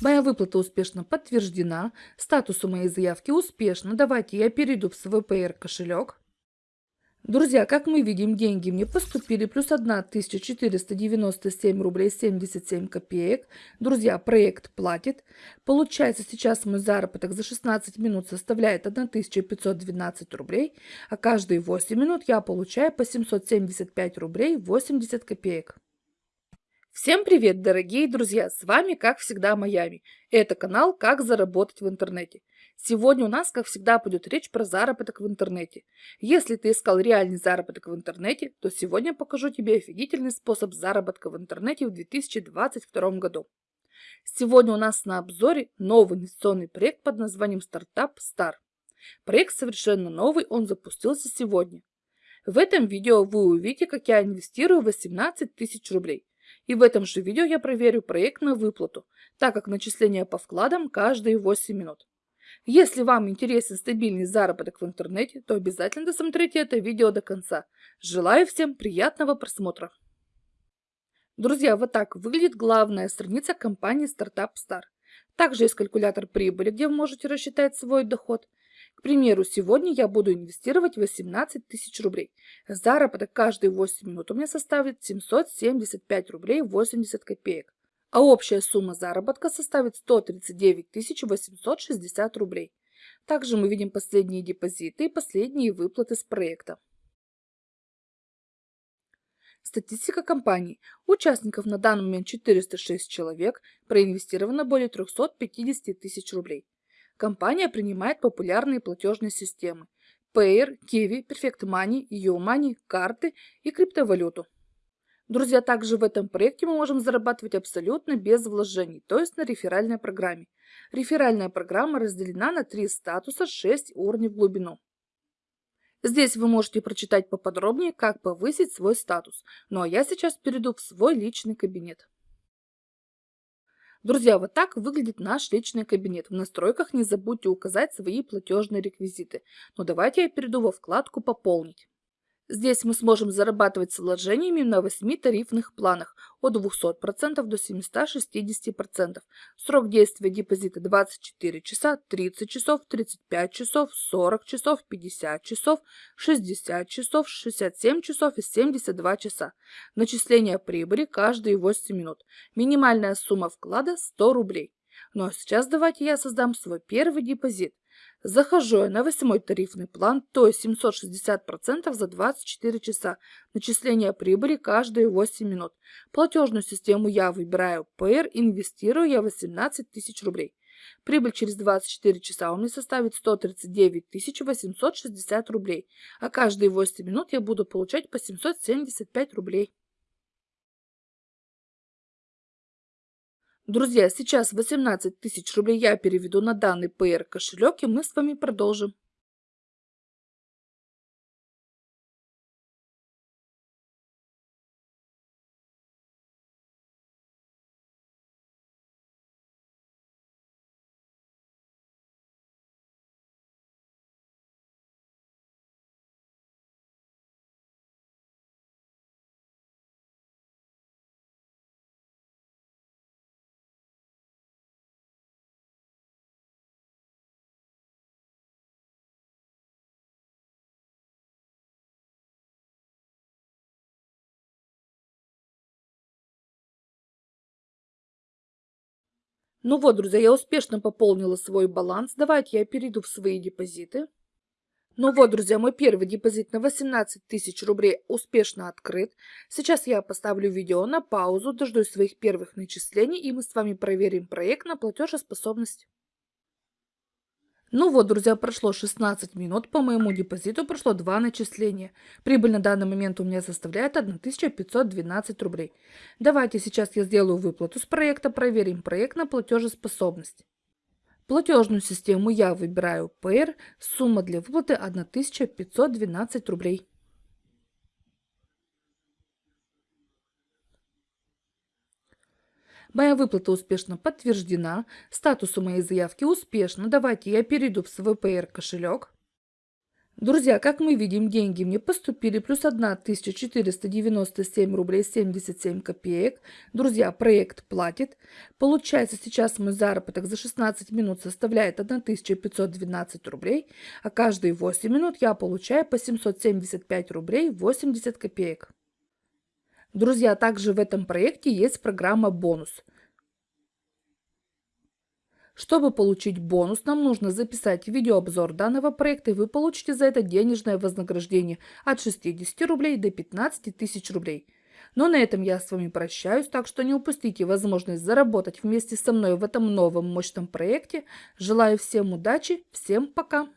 Моя выплата успешно подтверждена. Статус у моей заявки успешно. Давайте я перейду в PR кошелек. Друзья, как мы видим, деньги мне поступили плюс 1497 рублей 77 копеек. Друзья, проект платит. Получается, сейчас мой заработок за 16 минут составляет 1512 рублей, а каждые 8 минут я получаю по 775 рублей 80 копеек. Всем привет, дорогие друзья! С вами, как всегда, Майами. Это канал «Как заработать в интернете». Сегодня у нас, как всегда, пойдет речь про заработок в интернете. Если ты искал реальный заработок в интернете, то сегодня покажу тебе офигительный способ заработка в интернете в 2022 году. Сегодня у нас на обзоре новый инвестиционный проект под названием «Стартап Стар». Проект совершенно новый, он запустился сегодня. В этом видео вы увидите, как я инвестирую 18 тысяч рублей. И в этом же видео я проверю проект на выплату, так как начисление по вкладам каждые 8 минут. Если вам интересен стабильный заработок в интернете, то обязательно досмотрите это видео до конца. Желаю всем приятного просмотра. Друзья, вот так выглядит главная страница компании Startup Star. Также есть калькулятор прибыли, где вы можете рассчитать свой доход. К примеру, сегодня я буду инвестировать 18 тысяч рублей. Заработок каждые 8 минут у меня составит 775 рублей 80 копеек. А общая сумма заработка составит 139 860 рублей. Также мы видим последние депозиты и последние выплаты с проекта. Статистика компании. Участников на данный момент 406 человек, проинвестировано более 350 тысяч рублей. Компания принимает популярные платежные системы Payer, Kiwi, Perfect Money, YouMoney, карты и криптовалюту. Друзья, также в этом проекте мы можем зарабатывать абсолютно без вложений, то есть на реферальной программе. Реферальная программа разделена на три статуса, 6 уровней в глубину. Здесь вы можете прочитать поподробнее, как повысить свой статус. Ну а я сейчас перейду в свой личный кабинет. Друзья, вот так выглядит наш личный кабинет. В настройках не забудьте указать свои платежные реквизиты. Но давайте я перейду во вкладку «Пополнить». Здесь мы сможем зарабатывать с вложениями на 8 тарифных планах от 200% до 760%. Срок действия депозита 24 часа, 30 часов, 35 часов, 40 часов, 50 часов, 60 часов, 67 часов и 72 часа. Начисление прибыли каждые 8 минут. Минимальная сумма вклада 100 рублей. Ну а сейчас давайте я создам свой первый депозит. Захожу я на восьмой тарифный план, то есть 760% за 24 часа. Начисление прибыли каждые 8 минут. Платежную систему я выбираю PR, инвестирую я 18 тысяч рублей. Прибыль через 24 часа у меня составит 139 860 рублей, а каждые 8 минут я буду получать по 775 рублей. Друзья, сейчас 18 тысяч рублей я переведу на данный PR кошелек, и мы с вами продолжим. Ну вот, друзья, я успешно пополнила свой баланс. Давайте я перейду в свои депозиты. Ну вот, друзья, мой первый депозит на 18 тысяч рублей успешно открыт. Сейчас я поставлю видео на паузу, дождусь своих первых начислений, и мы с вами проверим проект на платежеспособность. Ну вот, друзья, прошло 16 минут, по моему депозиту прошло два начисления. Прибыль на данный момент у меня составляет 1512 рублей. Давайте сейчас я сделаю выплату с проекта, проверим проект на платежеспособность. Платежную систему я выбираю PR, сумма для выплаты 1512 рублей. Моя выплата успешно подтверждена. Статус у моей заявки успешно. Давайте я перейду в свой PR кошелек. Друзья, как мы видим, деньги мне поступили плюс 1497 рублей 77 копеек. Друзья, проект платит. Получается, сейчас мой заработок за 16 минут составляет 1512 рублей, а каждые 8 минут я получаю по 775 рублей 80 копеек. Друзья, также в этом проекте есть программа «Бонус». Чтобы получить бонус, нам нужно записать видеообзор данного проекта, и вы получите за это денежное вознаграждение от 60 рублей до 15 тысяч рублей. Но на этом я с вами прощаюсь, так что не упустите возможность заработать вместе со мной в этом новом мощном проекте. Желаю всем удачи, всем пока!